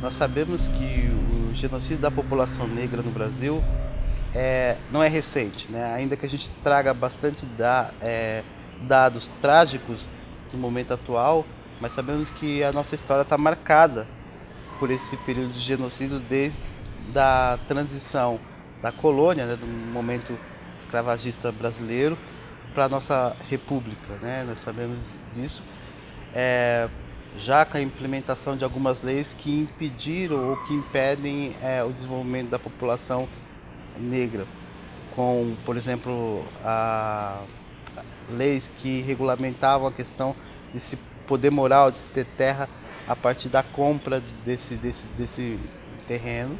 Nós sabemos que o genocídio da população negra no Brasil é, não é recente, né? ainda que a gente traga bastante da, é, dados trágicos no momento atual, mas sabemos que a nossa história está marcada por esse período de genocídio desde a transição da colônia, né, do momento escravagista brasileiro, para a nossa república. Né? Nós sabemos disso. É, já com a implementação de algumas leis que impediram ou que impedem é, o desenvolvimento da população negra, com, por exemplo, a, leis que regulamentavam a questão de se poder morar, de se ter terra a partir da compra desse, desse, desse terreno,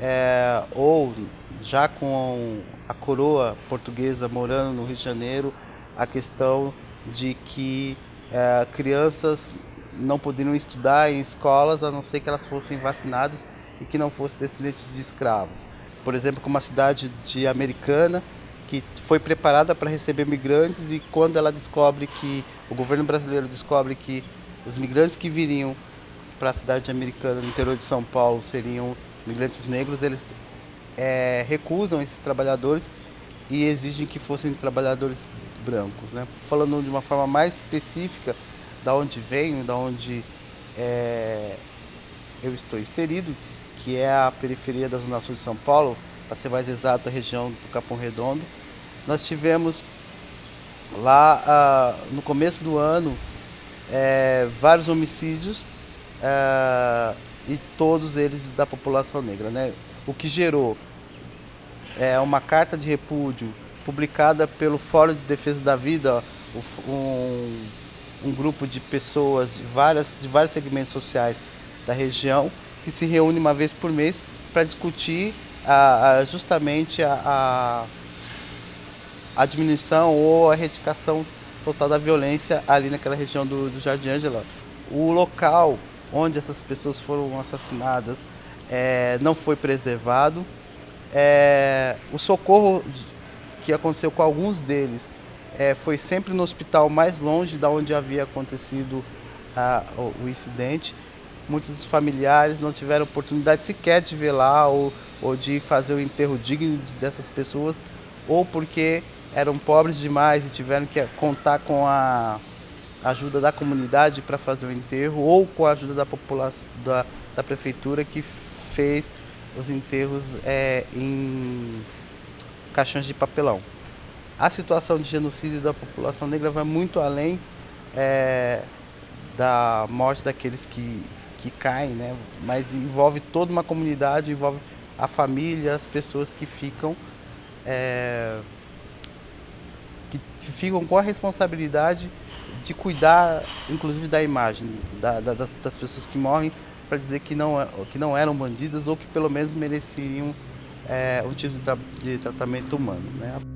é, ou já com a coroa portuguesa morando no Rio de Janeiro, a questão de que é, crianças não poderiam estudar em escolas a não ser que elas fossem vacinadas e que não fossem descendentes de escravos. Por exemplo, como a cidade de Americana, que foi preparada para receber migrantes e quando ela descobre que, o governo brasileiro descobre que os migrantes que viriam para a cidade americana no interior de São Paulo seriam migrantes negros, eles é, recusam esses trabalhadores e exigem que fossem trabalhadores brancos. Né? Falando de uma forma mais específica, da onde venho, da onde é, eu estou inserido, que é a periferia da Zona Sul de São Paulo, para ser mais exato, a região do Capão Redondo. Nós tivemos lá ah, no começo do ano é, vários homicídios é, e todos eles da população negra. Né? O que gerou é, uma carta de repúdio publicada pelo Fórum de Defesa da Vida, um, um grupo de pessoas de, várias, de vários segmentos sociais da região que se reúne uma vez por mês para discutir a, a, justamente a, a, diminuição ou a erradicação total da violência ali naquela região do, do Jardim Ângela. O local onde essas pessoas foram assassinadas é, não foi preservado. É, o socorro que aconteceu com alguns deles é, foi sempre no hospital mais longe da onde havia acontecido a, o, o, incidente. Muitos dos familiares não tiveram oportunidade sequer de ver lá ou, ou de fazer o enterro digno dessas pessoas, ou porque eram pobres demais e tiveram que contar com a ajuda da comunidade para fazer o enterro, ou com a ajuda da população da, da prefeitura que fez os enterros é, em caixões de papelão. A situação de genocídio da população negra vai muito além é, da morte daqueles que, que caem, né? mas envolve toda uma comunidade, envolve a família, as pessoas que ficam, é, que ficam com a responsabilidade de cuidar, inclusive, da imagem da, da, das, das pessoas que morrem, para dizer que não, que não eram bandidas ou que pelo menos mereciam é, um tipo de, tra de tratamento humano. Né?